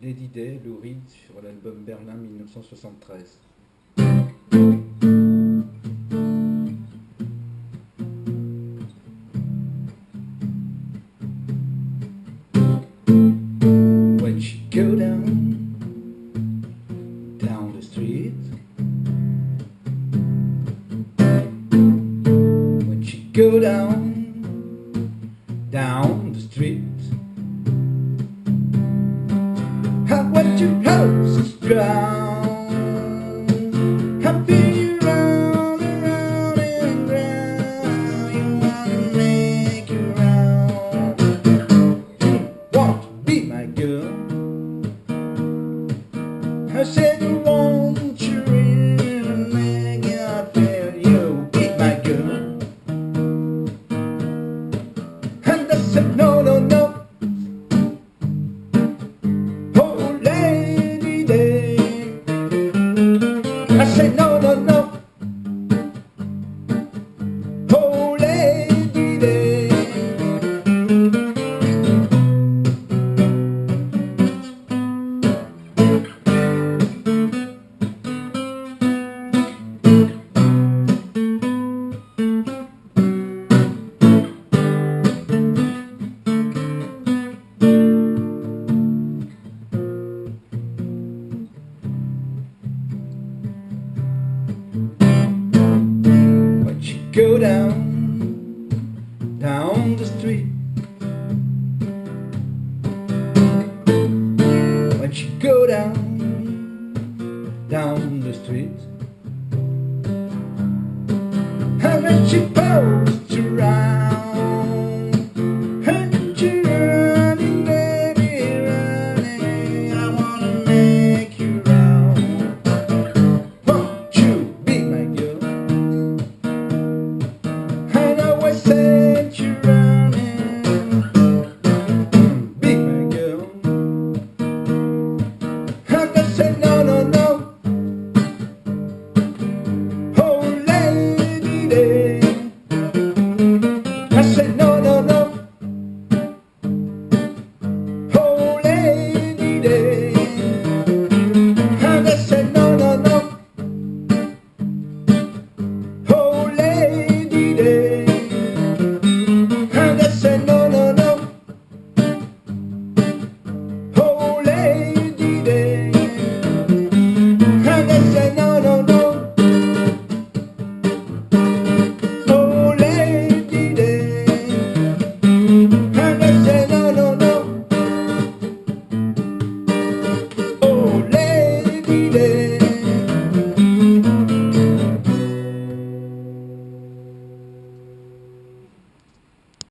Lady Day, Lou Reed, sur l'album Berlin 1973. When she go down, down the street When she go down, down the street that your hopes is drowned I've been you round and round and round You wanna make it round. You want to be my girl. I said I said no. go down, down the street. When she go down, down the street. And when she post to ride.